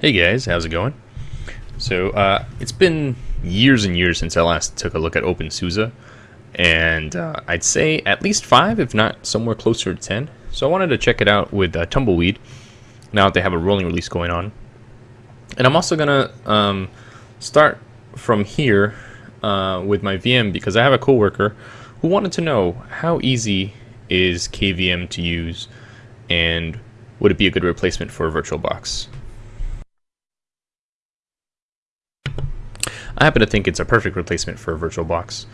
Hey guys, how's it going? So, uh, it's been years and years since I last took a look at OpenSUSE, and uh, I'd say at least five, if not somewhere closer to ten. So I wanted to check it out with uh, Tumbleweed, now that they have a rolling release going on. And I'm also gonna um, start from here uh, with my VM because I have a coworker who wanted to know how easy is KVM to use, and would it be a good replacement for VirtualBox? I happen to think it's a perfect replacement for VirtualBox.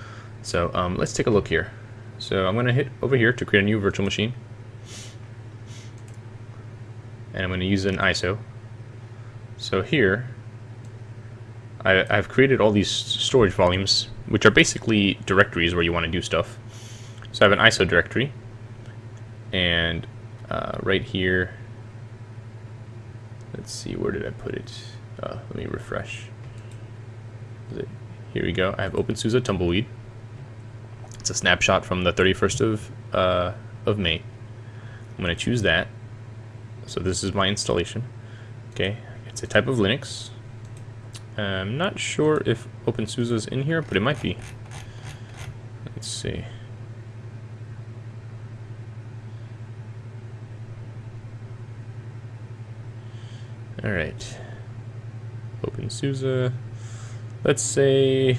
So um, let's take a look here. So I'm going to hit over here to create a new virtual machine. And I'm going to use an ISO. So here, I, I've created all these storage volumes, which are basically directories where you want to do stuff. So I have an ISO directory, and uh, right here, let's see, where did I put it? Uh, let me refresh. Here we go. I have OpenSUSE Tumbleweed. It's a snapshot from the 31st of, uh, of May. I'm going to choose that. So this is my installation. Okay, it's a type of Linux. I'm not sure if OpenSUSE is in here, but it might be. Let's see. Alright. OpenSUSE. Let's say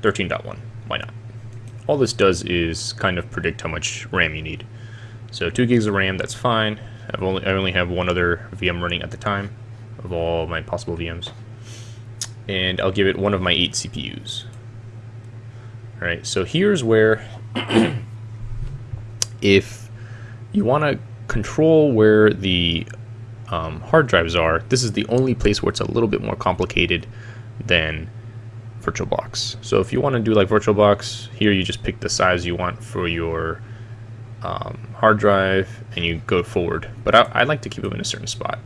13.1. Why not? All this does is kind of predict how much RAM you need. So 2 gigs of RAM, that's fine. I've only, I only have one other VM running at the time of all my possible VMs. And I'll give it one of my 8 CPUs. Alright, so here's where if you want to control where the um, hard drives are, this is the only place where it's a little bit more complicated than VirtualBox. So if you want to do like VirtualBox, here you just pick the size you want for your um, hard drive and you go forward. But I, I, like to keep them in a certain spot.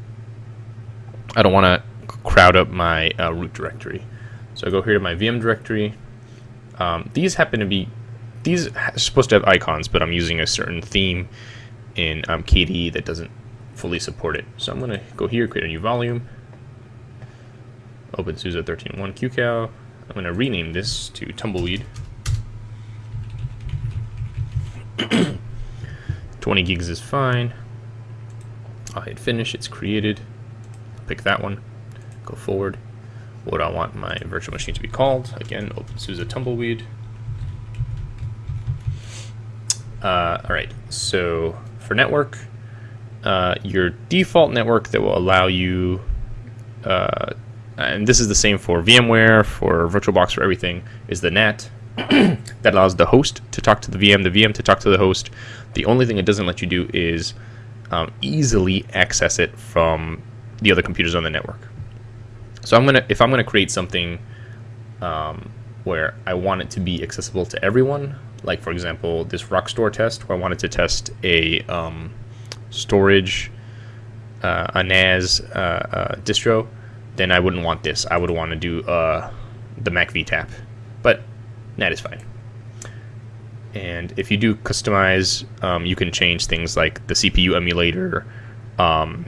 I don't want to crowd up my uh, root directory. So I go here to my VM directory. Um, these happen to be, these are supposed to have icons, but I'm using a certain theme in um, KDE that doesn't fully support it. So I'm going to go here, create a new volume, OpenSUSE 13.1 QCOW. I'm going to rename this to Tumbleweed. 20 gigs is fine. I'll hit finish, it's created. Pick that one, go forward. What I want my virtual machine to be called? Again, OpenSUSE Tumbleweed. Uh, Alright, so for network, uh, your default network that will allow you, uh, and this is the same for VMware, for VirtualBox, for everything, is the NAT. that allows the host to talk to the VM, the VM to talk to the host. The only thing it doesn't let you do is um, easily access it from the other computers on the network. So I'm gonna, if I'm gonna create something um, where I want it to be accessible to everyone, like for example this Rockstor test, where I wanted to test a um, storage, uh, a NAS uh, uh, distro, then I wouldn't want this. I would want to do uh, the MacVTap, but NAT is fine. And if you do customize, um, you can change things like the CPU emulator, um,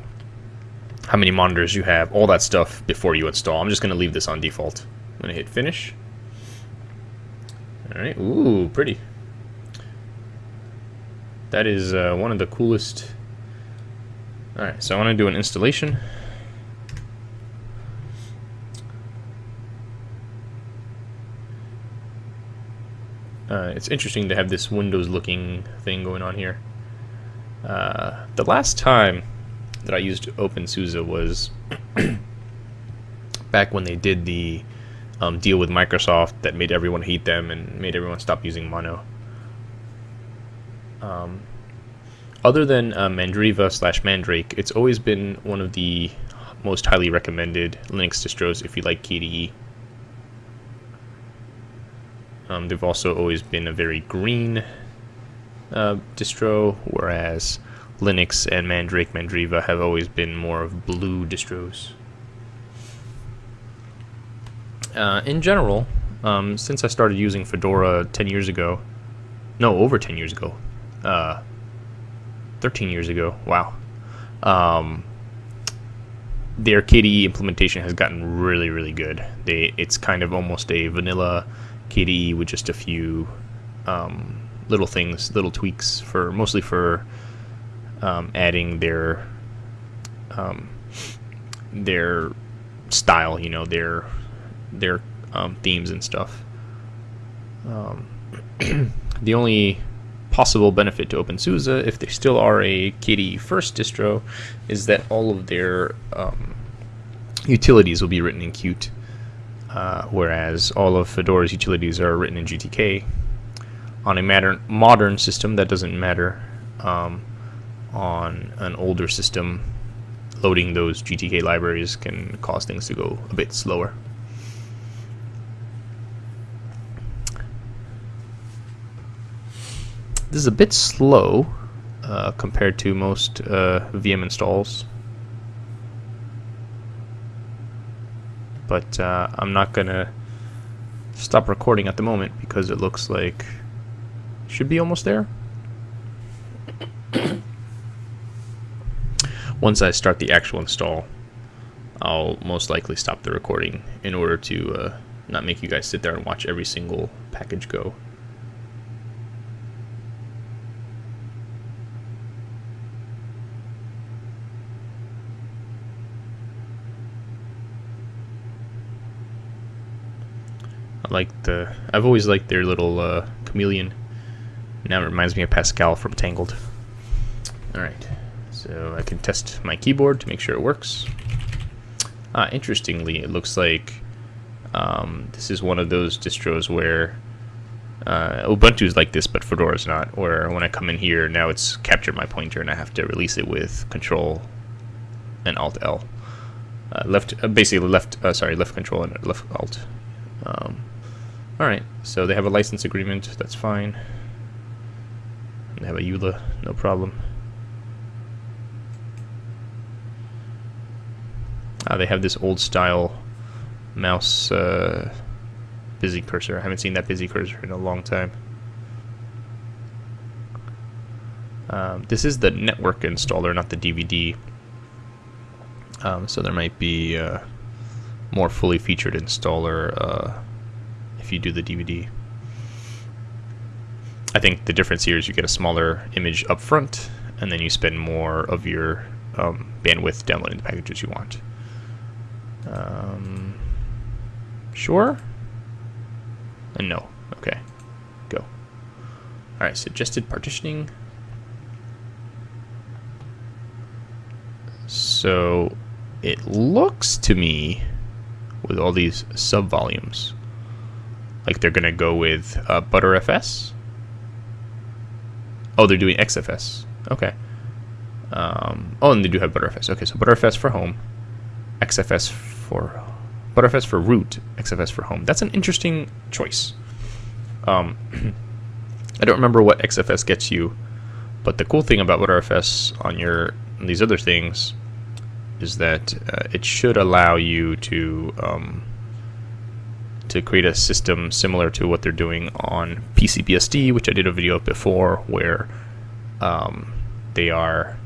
how many monitors you have, all that stuff before you install. I'm just going to leave this on default. I'm going to hit finish. All right, ooh, pretty. That is uh, one of the coolest Alright, so I want to do an installation. Uh, it's interesting to have this Windows looking thing going on here. Uh, the last time that I used OpenSUSE was back when they did the um, deal with Microsoft that made everyone hate them and made everyone stop using Mono. Um, other than uh, Mandriva slash Mandrake, it's always been one of the most highly recommended Linux distros if you like KDE. Um, they've also always been a very green uh, distro, whereas Linux and Mandrake, Mandriva have always been more of blue distros. Uh, in general, um, since I started using Fedora 10 years ago, no, over 10 years ago, uh, 13 years ago. Wow. Um, their KDE implementation has gotten really, really good. They it's kind of almost a vanilla KDE with just a few um, little things, little tweaks for mostly for um, adding their um, their style, you know, their their um, themes and stuff. Um, the only possible benefit to OpenSUSE, if they still are a KDE first distro, is that all of their um, utilities will be written in Qt, uh, whereas all of Fedora's utilities are written in GTK. On a modern modern system, that doesn't matter. Um, on an older system, loading those GTK libraries can cause things to go a bit slower. This is a bit slow uh, compared to most uh, VM installs. But uh, I'm not going to stop recording at the moment because it looks like should be almost there. Once I start the actual install, I'll most likely stop the recording in order to uh, not make you guys sit there and watch every single package go. Like the. I've always liked their little uh, chameleon. Now it reminds me of Pascal from Tangled. Alright, so I can test my keyboard to make sure it works. Ah, interestingly, it looks like um, this is one of those distros where uh, Ubuntu is like this, but Fedora is not. Where when I come in here, now it's captured my pointer, and I have to release it with Control and Alt L. Uh, left, uh, basically left. Uh, sorry, left Control and left Alt. Um, all right, so they have a license agreement. That's fine. They have a EULA, no problem. Uh, they have this old style mouse uh, busy cursor. I haven't seen that busy cursor in a long time. Um, this is the network installer, not the DVD. Um, so there might be more fully featured installer uh, if you do the DVD. I think the difference here is you get a smaller image up front, and then you spend more of your um, bandwidth downloading the packages you want. Um, sure? And no. Okay. Go. Alright, suggested partitioning. So it looks to me with all these subvolumes like they're gonna go with uh, Btrfs. Oh, they're doing XFS. Okay. Um, oh, and they do have Btrfs. Okay, so Btrfs for home, XFS for Btrfs for root, XFS for home. That's an interesting choice. Um, I don't remember what XFS gets you, but the cool thing about Btrfs on your on these other things is that uh, it should allow you to um, to create a system similar to what they're doing on PCBSD, which I did a video of before, where um, they are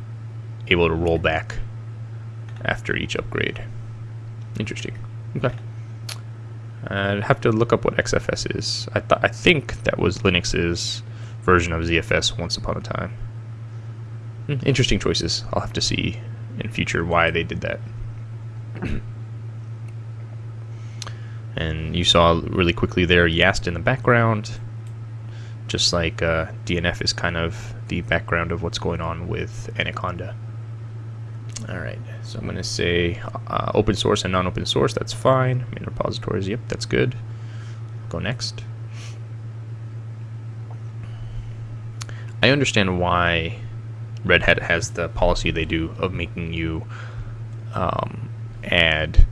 able to roll back after each upgrade. Interesting. Okay. I'd have to look up what XFS is. I th- I think that was Linux's version of ZFS once upon a time. Hmm, interesting choices. I'll have to see in future why they did that. And you saw really quickly there Yast in the background, just like uh, DNF is kind of the background of what's going on with Anaconda. All right, so I'm going to say uh, open source and non-open source. That's fine. Main repositories. Yep, that's good. Go next. I understand why Red Hat has the policy they do of making you um, add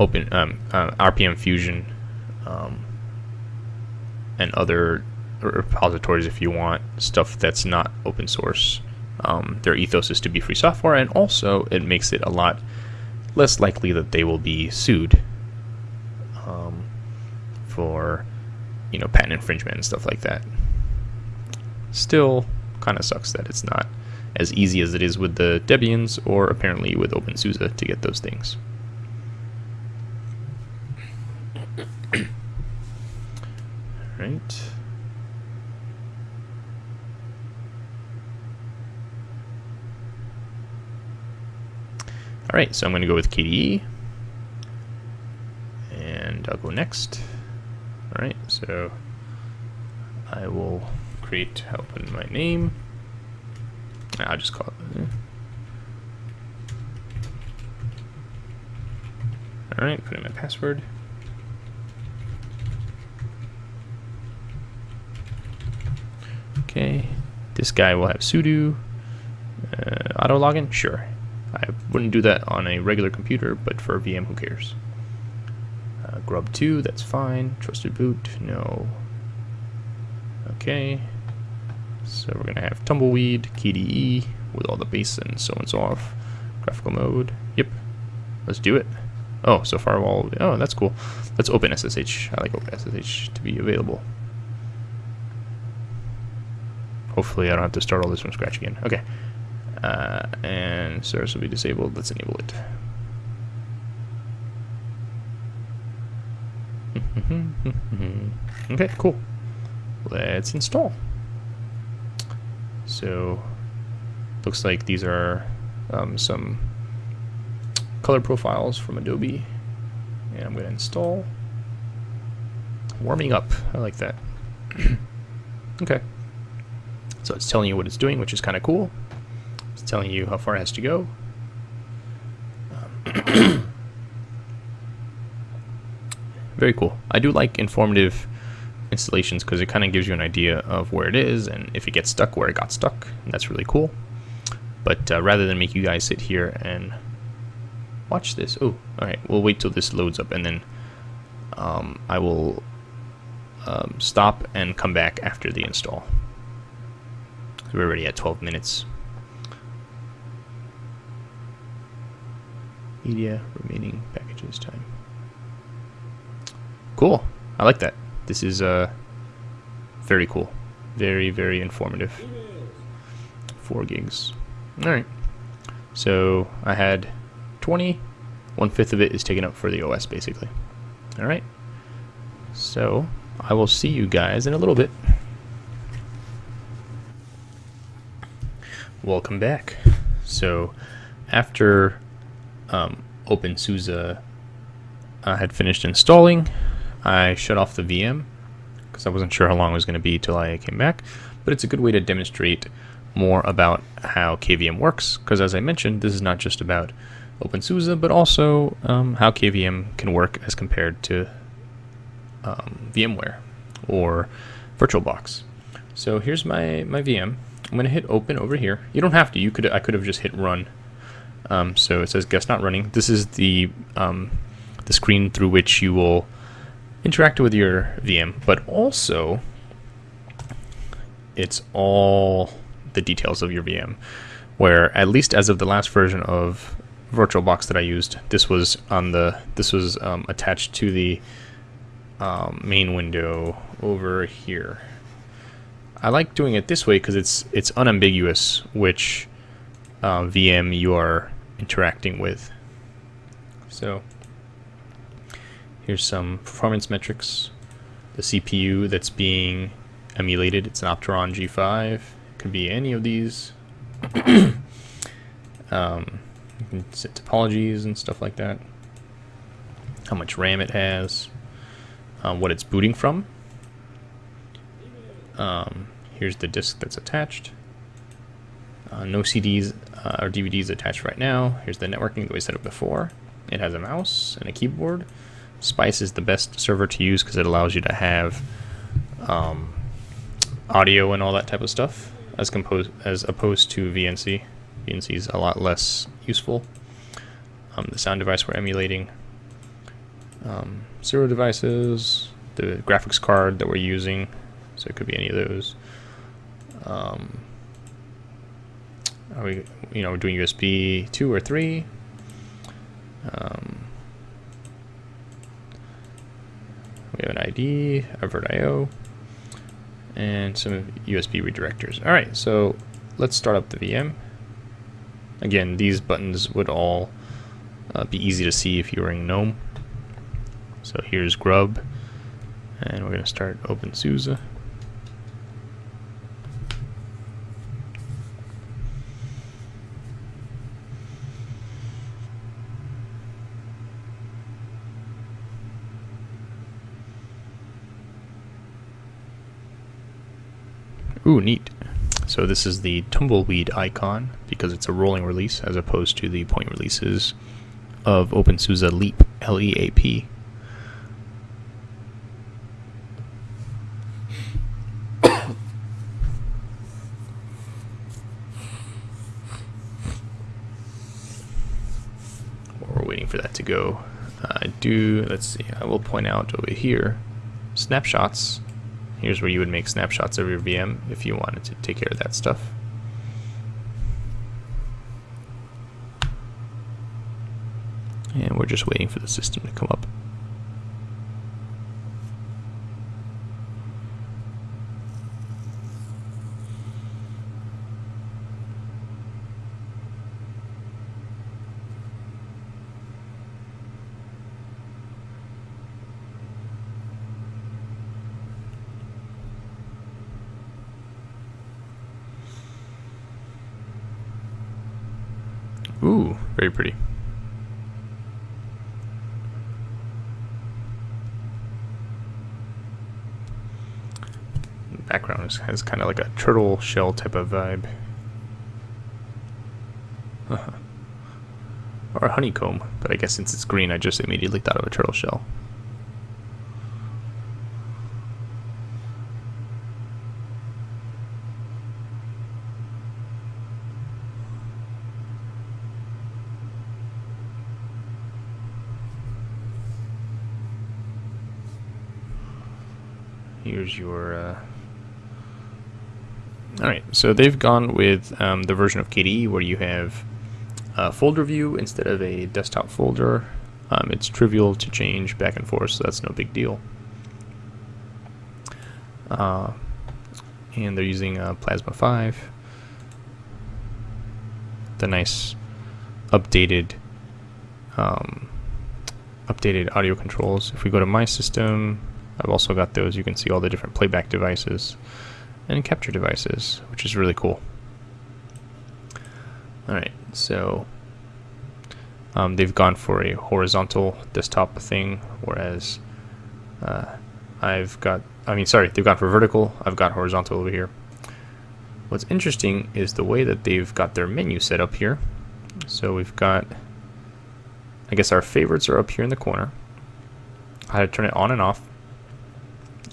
open um, uh, RPM Fusion um, and other repositories if you want stuff that's not open source. Um, their ethos is to be free software, and also it makes it a lot less likely that they will be sued um, for you know patent infringement and stuff like that. Still, kind of sucks that it's not as easy as it is with the Debians or apparently with OpenSUSE to get those things. Right. All right, so I'm going to go with KDE, and I'll go next. All right, so I will create, open my name. I'll just call it. Eh. All right, put in my password. Okay, this guy will have sudo. Uh, auto login, sure. I wouldn't do that on a regular computer, but for a VM, who cares? Uh, grub 2, that's fine. Trusted boot, no. Okay. So we're going to have tumbleweed, KDE, with all the base and so and so off. Graphical mode, yep. Let's do it. Oh, so firewall, oh, that's cool. Let's open SSH. I like OpenSSH to be available. Hopefully I don't have to start all this from scratch again. Okay. Uh, and service will be disabled. Let's enable it. okay, cool. Let's install. So, looks like these are um, some color profiles from Adobe. And I'm going to install. Warming up. I like that. okay. So it's telling you what it's doing, which is kind of cool. It's telling you how far it has to go. Um, very cool. I do like informative installations because it kind of gives you an idea of where it is and if it gets stuck, where it got stuck. And that's really cool. But uh, rather than make you guys sit here and watch this, oh, all right, we'll wait till this loads up and then um, I will um, stop and come back after the install. We're already at 12 minutes. Media, remaining packages time. Cool. I like that. This is uh, very cool. Very, very informative. Four gigs. Alright. So I had 20. One fifth of it is taken up for the OS, basically. Alright. So I will see you guys in a little bit. Welcome back. So, after um, OpenSUSE uh, had finished installing, I shut off the VM because I wasn't sure how long it was going to be till I came back. But it's a good way to demonstrate more about how KVM works because, as I mentioned, this is not just about OpenSUSE, but also um, how KVM can work as compared to um, VMware or VirtualBox. So here's my, my VM. I'm going to hit open over here. You don't have to. You could I could have just hit run. Um, so it says guest not running. This is the um, the screen through which you will interact with your VM, but also it's all the details of your VM. Where at least as of the last version of VirtualBox that I used, this was on the this was um, attached to the um, main window over here. I like doing it this way because it's it's unambiguous which uh, VM you are interacting with. So here's some performance metrics. The CPU that's being emulated, it's an Opteron G5. It could be any of these. um, you can set topologies and stuff like that. How much RAM it has. Um, what it's booting from. Um, here's the disk that's attached. Uh, no CDs uh, or DVDs attached right now. Here's the networking that we set up before. It has a mouse and a keyboard. Spice is the best server to use because it allows you to have um, audio and all that type of stuff as composed as opposed to VNC. VNC is a lot less useful. Um, the sound device we're emulating. Um, zero devices, the graphics card that we're using, so it could be any of those. Um, are we, you know, doing USB two or three? Um, we have an ID, a VirtIO, and some USB redirectors. All right, so let's start up the VM. Again, these buttons would all uh, be easy to see if you were in GNOME. So here's Grub, and we're going to start OpenSUSE. Neat. So this is the tumbleweed icon because it's a rolling release as opposed to the point releases of OpenSUSE Leap, L-E-A-P. We're waiting for that to go, I uh, do, let's see, I will point out over here, snapshots Here's where you would make snapshots of your VM if you wanted to take care of that stuff. And we're just waiting for the system to come up. Ooh, very pretty. The background has kind of like a turtle shell type of vibe. or a honeycomb, but I guess since it's green, I just immediately thought of a turtle shell. Here's your. Uh... All right, so they've gone with um, the version of KDE where you have a folder view instead of a desktop folder. Um, it's trivial to change back and forth, so that's no big deal. Uh, and they're using uh, Plasma 5. The nice updated um, updated audio controls. If we go to my system, I've also got those. You can see all the different playback devices and capture devices, which is really cool. Alright, so um, they've gone for a horizontal desktop thing, whereas uh, I've got, I mean, sorry, they've gone for vertical, I've got horizontal over here. What's interesting is the way that they've got their menu set up here. So we've got, I guess our favorites are up here in the corner. How to turn it on and off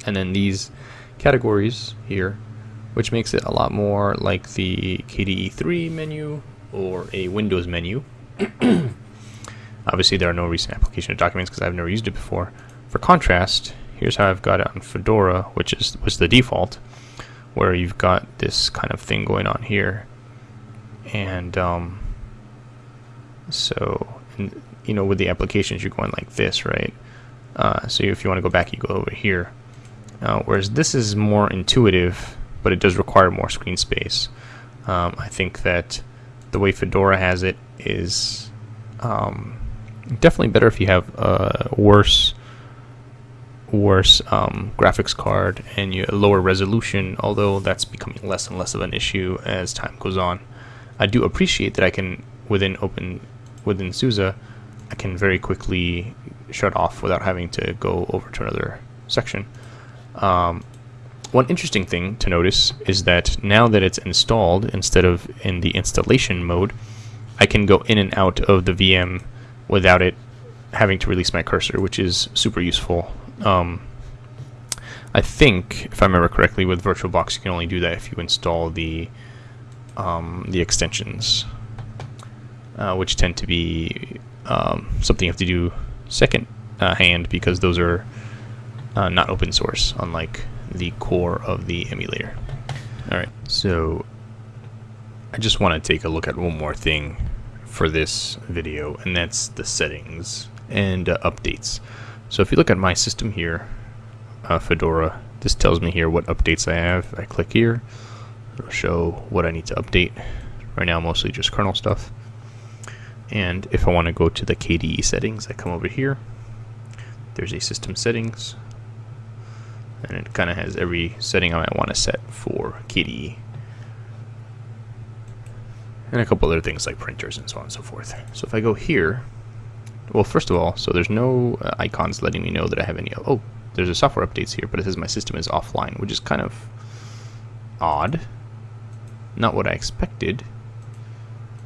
and then these categories here, which makes it a lot more like the KDE 3 menu or a Windows menu. Obviously, there are no recent application of documents because I've never used it before. For contrast, here's how I've got it on Fedora, which is was the default, where you've got this kind of thing going on here, and um, so and, you know with the applications you're going like this, right? Uh, so if you want to go back, you go over here. Uh, whereas this is more intuitive, but it does require more screen space. Um, I think that the way Fedora has it is um, definitely better if you have a worse worse um, graphics card and you lower resolution although that's becoming less and less of an issue as time goes on I do appreciate that I can within open within SUSE I can very quickly shut off without having to go over to another section um, one interesting thing to notice is that now that it's installed, instead of in the installation mode, I can go in and out of the VM without it having to release my cursor, which is super useful. Um, I think, if I remember correctly, with VirtualBox you can only do that if you install the um, the extensions, uh, which tend to be um, something you have to do second uh, hand because those are uh, not open source, unlike the core of the emulator. Alright, so I just want to take a look at one more thing for this video, and that's the settings and uh, updates. So if you look at my system here, uh, Fedora, this tells me here what updates I have. I click here, it'll show what I need to update Right now, mostly just kernel stuff. And if I want to go to the KDE settings, I come over here. There's a system settings. And it kind of has every setting I might want to set for KDE. And a couple other things like printers and so on and so forth. So if I go here, well, first of all, so there's no uh, icons letting me know that I have any. Oh, there's a software updates here, but it says my system is offline, which is kind of odd. Not what I expected.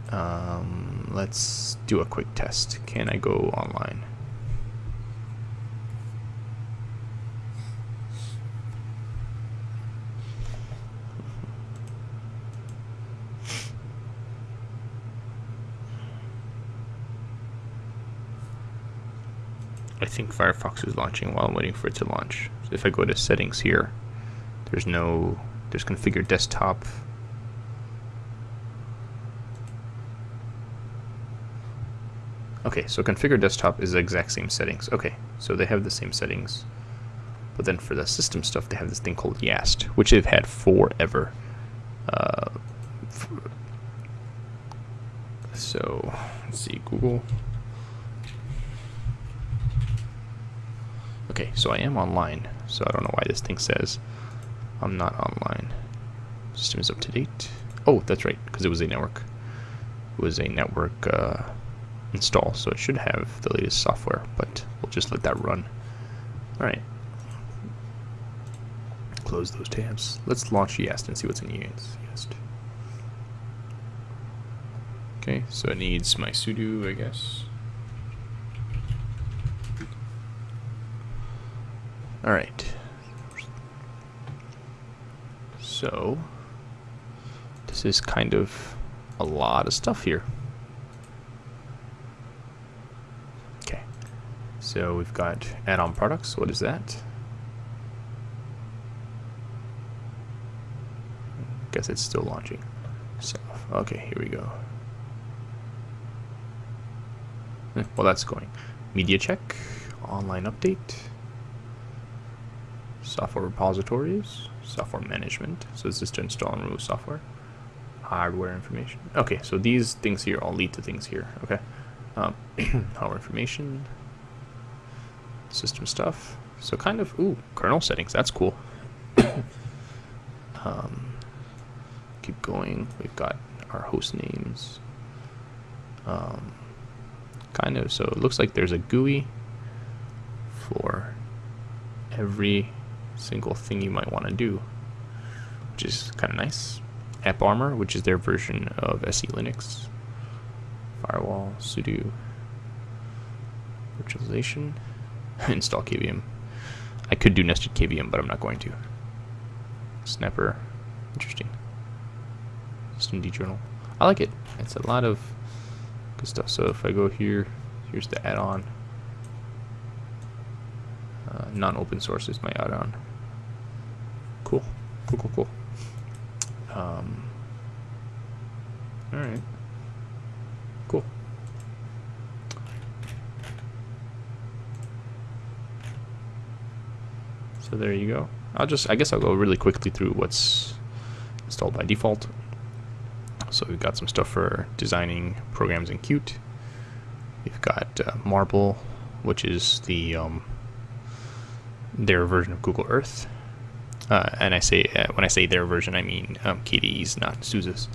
Um, let's do a quick test. Can I go online? I think Firefox is launching while I'm waiting for it to launch. So if I go to settings here, there's no, there's configure desktop. Okay, so configure desktop is the exact same settings. Okay, so they have the same settings. But then for the system stuff, they have this thing called YAST, which they've had forever. Uh, so, let's see, Google. So I am online, so I don't know why this thing says I'm not online. System is up to date. Oh, that's right, because it was a network. It was a network uh, install, so it should have the latest software, but we'll just let that run. Alright. Close those tabs. Let's launch YAST and see what's in YAST. Okay, so it needs my sudo, I guess. All right. So, this is kind of a lot of stuff here. Okay. So we've got add-on products. What is that? Guess it's still launching. So, okay, here we go. Eh, well, that's going. Media check, online update software repositories, software management. So is this to install and remove software? Hardware information. Okay, so these things here all lead to things here. Okay. Um, hardware information, system stuff. So kind of, ooh, kernel settings. That's cool. um, keep going. We've got our host names. Um, kind of, so it looks like there's a GUI for every single thing you might want to do, which is kind of nice. AppArmor, which is their version of SE Linux. Firewall, sudo, virtualization, install KVM. I could do nested KVM, but I'm not going to. Snapper, interesting. Systemd journal. I like it. It's a lot of good stuff. So if I go here, here's the add-on. Uh, non-open source is my add-on cool. Cool, cool. Um, all right. Cool. So there you go. I'll just, I guess I'll go really quickly through what's installed by default. So we've got some stuff for designing programs in Qt. We've got uh, Marble, which is the um, their version of Google Earth. Uh, and I say uh, when I say their version, I mean um, KDE's, not SUSE's.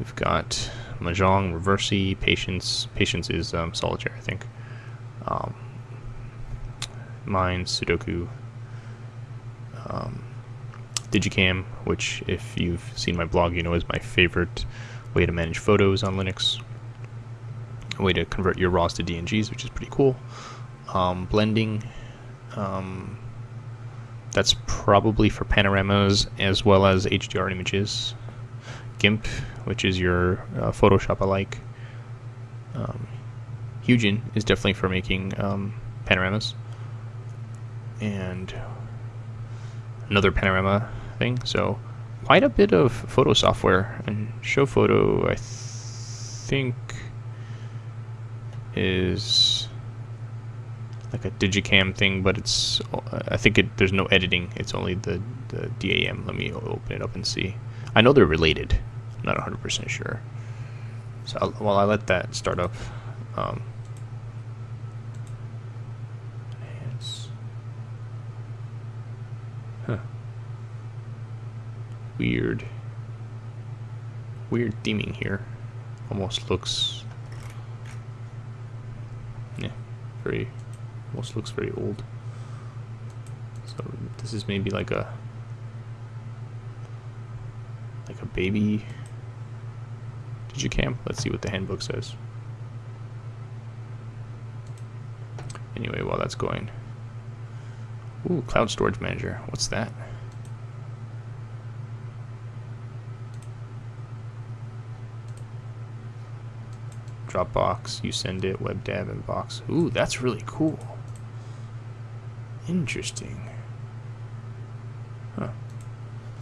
We've got Mahjong, Reversi, Patience. Patience is um, Solitaire, I think. Um, Mine, Sudoku, um, digiKam, which, if you've seen my blog, you know is my favorite way to manage photos on Linux. A way to convert your RAWs to DNGs, which is pretty cool. Um, blending. Um, that's probably for panoramas as well as HDR images. GIMP, which is your uh, Photoshop alike. Um, Hugin is definitely for making um, panoramas. And another panorama thing. So quite a bit of photo software. And Showfoto, I th think, is like a digiKam thing, but it's I think it, there's no editing. It's only the, the DAM. Let me open it up and see. I know they're related. I'm not 100% sure. So I'll, while I let that start up, um, huh, weird, weird theming here. Almost looks, yeah, very, almost looks very old. So this is maybe like a, like a baby digiKam. Let's see what the handbook says. Anyway, while that's going. Ooh, Cloud Storage Manager. What's that? Dropbox, YouSendIt, WebDAV, inbox. Ooh, that's really cool. Interesting. Huh.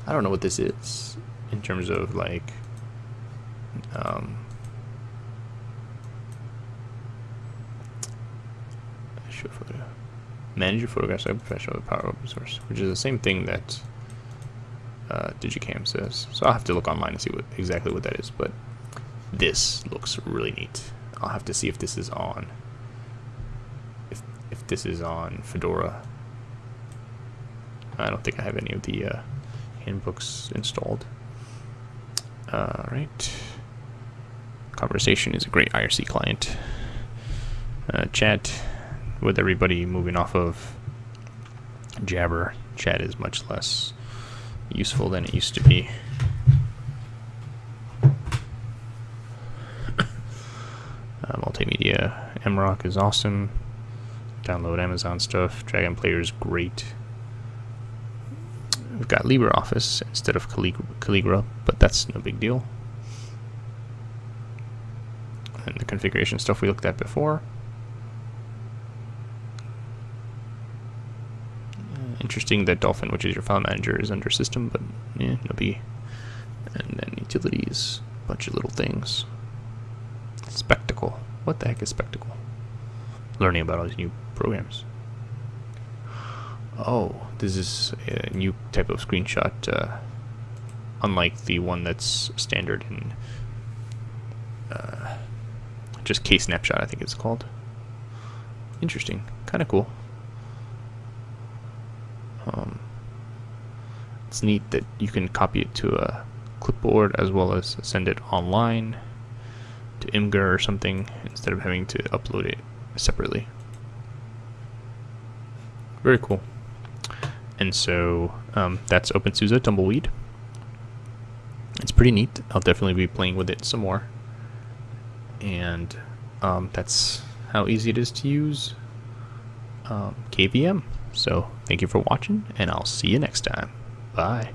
I don't know what this is in terms of like um, Showfoto. Manage your photographs like professional with Power Source, which is the same thing that uh, digiKam says. So I'll have to look online and see what exactly what that is. But this looks really neat. I'll have to see if this is on. If if this is on Fedora. I don't think I have any of the uh, handbooks installed. All right. Konversation is a great IRC client. Uh, chat with everybody moving off of Jabber, chat is much less useful than it used to be. Uh, multimedia Amarok is awesome. Download Amazon stuff. Dragon Player is great. We've got LibreOffice instead of Calligra, but that's no big deal. And the configuration stuff we looked at before. Uh, interesting that Dolphin, which is your file manager, is under system, but yeah, no biggie. And then utilities, bunch of little things. Spectacle. What the heck is Spectacle? Learning about all these new programs. Oh, this is a new type of screenshot, uh, unlike the one that's standard in uh, just Snapshot, I think it's called. Interesting, kind of cool. Um, it's neat that you can copy it to a clipboard as well as send it online to Imgur or something instead of having to upload it separately. Very cool. And so um, that's OpenSUSE Tumbleweed. It's pretty neat. I'll definitely be playing with it some more. And um, that's how easy it is to use um, KVM. So thank you for watching, and I'll see you next time. Bye.